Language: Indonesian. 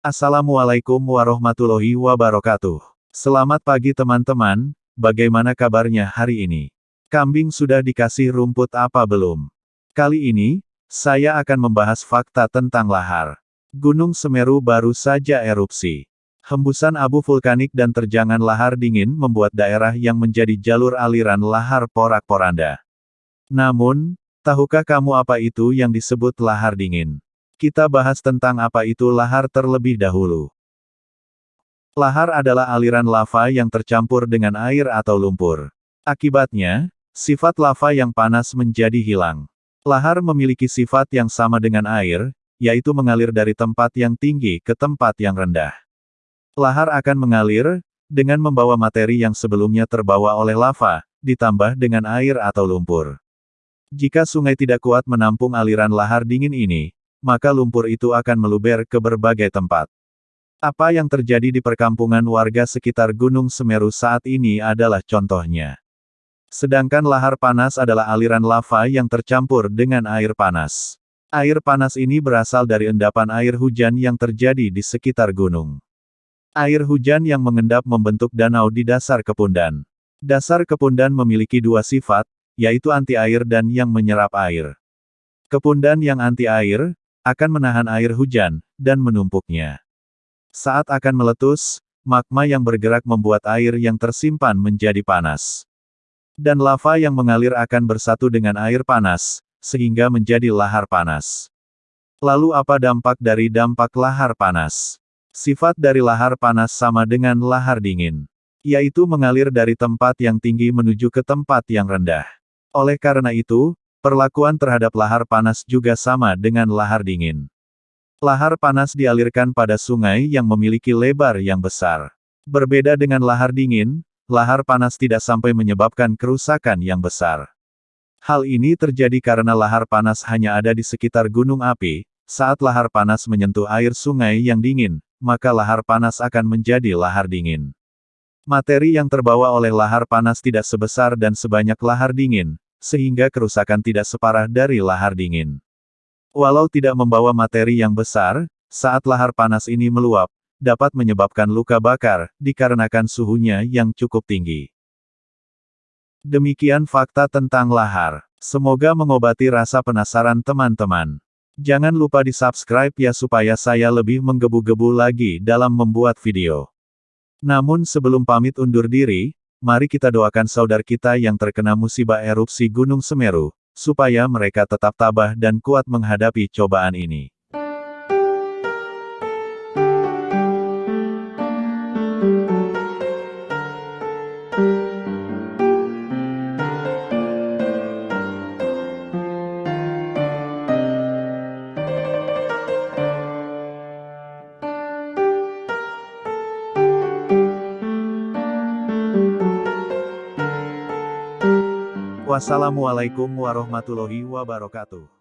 Assalamualaikum warahmatullahi wabarakatuh. Selamat pagi teman-teman, bagaimana kabarnya hari ini? Kambing sudah dikasih rumput apa belum? Kali ini, saya akan membahas fakta tentang lahar. Gunung Semeru baru saja erupsi. Hembusan abu vulkanik dan terjangan lahar dingin membuat daerah yang menjadi jalur aliran lahar porak-poranda. Namun, tahukah kamu apa itu yang disebut lahar dingin? Kita bahas tentang apa itu lahar terlebih dahulu. Lahar adalah aliran lava yang tercampur dengan air atau lumpur. Akibatnya, sifat lava yang panas menjadi hilang. Lahar memiliki sifat yang sama dengan air, yaitu mengalir dari tempat yang tinggi ke tempat yang rendah. Lahar akan mengalir, dengan membawa materi yang sebelumnya terbawa oleh lava, ditambah dengan air atau lumpur. Jika sungai tidak kuat menampung aliran lahar dingin ini, maka lumpur itu akan meluber ke berbagai tempat. Apa yang terjadi di perkampungan warga sekitar Gunung Semeru saat ini adalah contohnya. Sedangkan lahar panas adalah aliran lava yang tercampur dengan air panas. Air panas ini berasal dari endapan air hujan yang terjadi di sekitar gunung. Air hujan yang mengendap membentuk danau di dasar kepundan. Dasar kepundan memiliki dua sifat, yaitu anti air dan yang menyerap air. Kepundan yang anti air, akan menahan air hujan, dan menumpuknya. Saat akan meletus, magma yang bergerak membuat air yang tersimpan menjadi panas. Dan lava yang mengalir akan bersatu dengan air panas, sehingga menjadi lahar panas. Lalu apa dampak dari dampak lahar panas? Sifat dari lahar panas sama dengan lahar dingin. Yaitu mengalir dari tempat yang tinggi menuju ke tempat yang rendah. Oleh karena itu, Perlakuan terhadap lahar panas juga sama dengan lahar dingin. Lahar panas dialirkan pada sungai yang memiliki lebar yang besar. Berbeda dengan lahar dingin, lahar panas tidak sampai menyebabkan kerusakan yang besar. Hal ini terjadi karena lahar panas hanya ada di sekitar gunung api, saat lahar panas menyentuh air sungai yang dingin, maka lahar panas akan menjadi lahar dingin. Materi yang terbawa oleh lahar panas tidak sebesar dan sebanyak lahar dingin, sehingga kerusakan tidak separah dari lahar dingin. Walau tidak membawa materi yang besar, saat lahar panas ini meluap, dapat menyebabkan luka bakar, dikarenakan suhunya yang cukup tinggi. Demikian fakta tentang lahar. Semoga mengobati rasa penasaran teman-teman. Jangan lupa di subscribe ya supaya saya lebih menggebu-gebu lagi dalam membuat video. Namun sebelum pamit undur diri, Mari kita doakan saudara kita yang terkena musibah erupsi Gunung Semeru, supaya mereka tetap tabah dan kuat menghadapi cobaan ini. Wassalamualaikum warahmatullahi wabarakatuh.